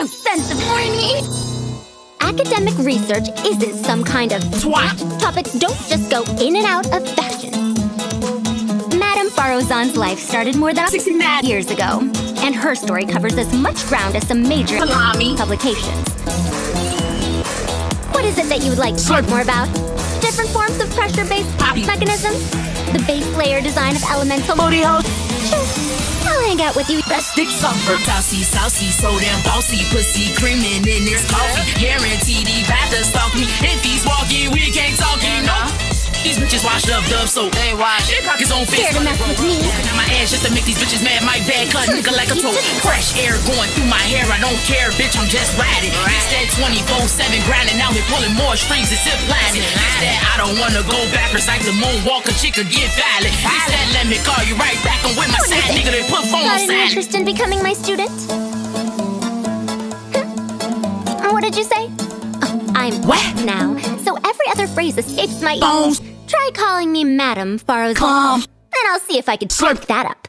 no sense of horny. Academic research isn't some kind of Twat. Topics don't just go in and out of fashion. Madame Farozan's life started more than 60 mad years ago, and her story covers as much ground as some major Salami. publications. What is it that you would like to talk more about? Different forms of pressure-based mechanisms? The base layer design of elemental Booty hole. Sure, I'll hang out with you. Best dick sucker. Saucy, saucy, so damn bossy, pussy creaming in this coffee. Guaranteed he about to stalk me. If he's walking, we can't talk, you know. These bitches washed up, dub, so they wash. They cock his own face. Scared to mess with me. Now my ass just to make these bitches mad. My bad cut, nigga hmm. like a toe. Hmm. Fresh air going through my hair. I don't care, bitch. I'm just riding. It's that 24/7 grinding. Now we pulling more strings and zip lining. It's that I don't wanna go backwards like the moonwalk. A chick could get violent. It's that let me call you right back. I'm with my What is side it? nigga. They put phone Got any interest in becoming my student? Hmm? What did you say? Oh, I'm What? now, so every other phrase escapes my Bones. Try calling me Madam Farozan, Calm. and I'll see if I can Slurp. that up.